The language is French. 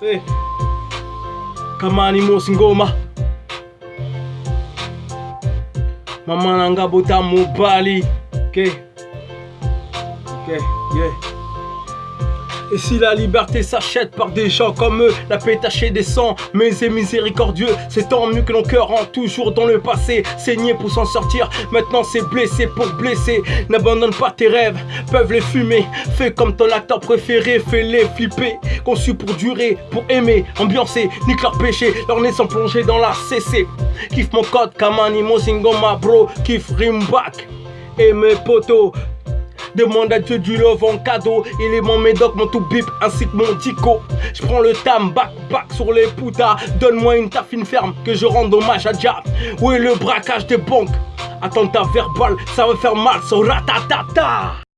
Hey. Kamani Mosingoma Mama nanga bota mobali Ok Ok, yeah et si la liberté s'achète par des gens comme eux, la paix tachée des sangs, mais c'est miséricordieux, c'est tant mieux que nos cœurs rentrent toujours dans le passé, saigner pour s'en sortir, maintenant c'est blessé pour blesser, n'abandonne pas tes rêves, peuvent les fumer, fais comme ton acteur préféré, fais-les flipper, conçus pour durer, pour aimer, ambiancer, nique leur péché, leur nez sans plonger dans la CC, kiffe mon code, Kamani, Mosingoma, bro, kiffe Rimback, et mes potos, Demande à Dieu du love en cadeau. Il est mon médoc, mon tout bip, ainsi que mon tico. Je prends le tam, back, back sur les putas. Donne-moi une tafine ferme que je rende hommage à Dia. Où est le braquage des banques? Attentat verbal, ça va faire mal, so ratatata.